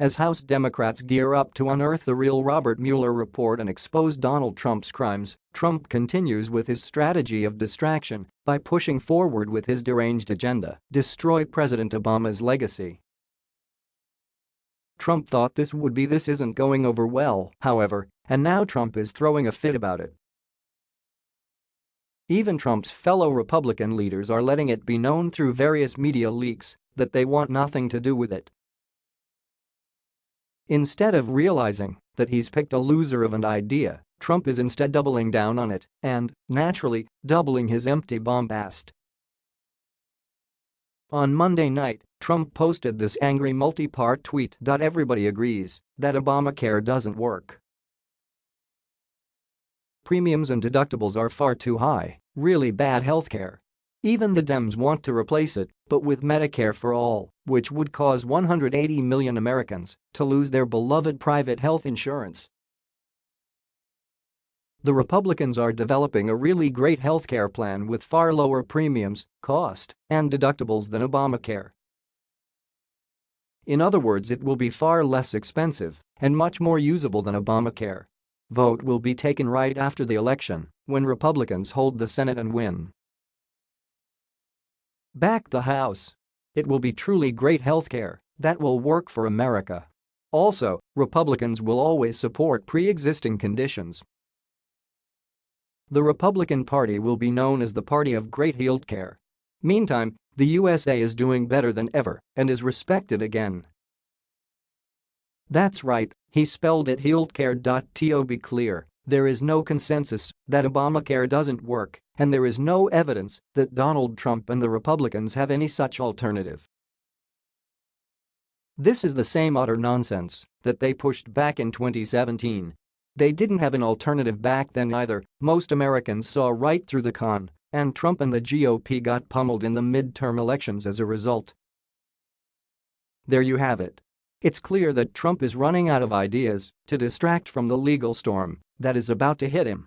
As House Democrats gear up to unearth the real Robert Mueller report and expose Donald Trump's crimes, Trump continues with his strategy of distraction by pushing forward with his deranged agenda, destroy President Obama's legacy. Trump thought this would be this isn't going over well, however, and now Trump is throwing a fit about it. Even Trump's fellow Republican leaders are letting it be known through various media leaks that they want nothing to do with it. Instead of realizing that he's picked a loser of an idea, Trump is instead doubling down on it and, naturally, doubling his empty bombast. On Monday night, Trump posted this angry multi-part tweet. Everybody agrees that Obamacare doesn't work. Premiums and deductibles are far too high, really bad healthcare. Even the Dems want to replace it, but with Medicare for all, which would cause 180 million Americans to lose their beloved private health insurance. The Republicans are developing a really great healthcare plan with far lower premiums, cost, and deductibles than Obamacare. In other words it will be far less expensive and much more usable than Obamacare. Vote will be taken right after the election when Republicans hold the Senate and win. Back the House. It will be truly great healthcare that will work for America. Also, Republicans will always support pre-existing conditions. The Republican Party will be known as the party of great healthcare. Meantime, the USA is doing better than ever and is respected again. That's right, he spelled it healthcare. Be clear, there is no consensus that Obamacare doesn't work, and there is no evidence that Donald Trump and the Republicans have any such alternative. This is the same utter nonsense that they pushed back in 2017. They didn't have an alternative back then either, most Americans saw right through the con, and Trump and the GOP got pummeled in the midterm elections as a result. There you have it. It's clear that Trump is running out of ideas to distract from the legal storm that is about to hit him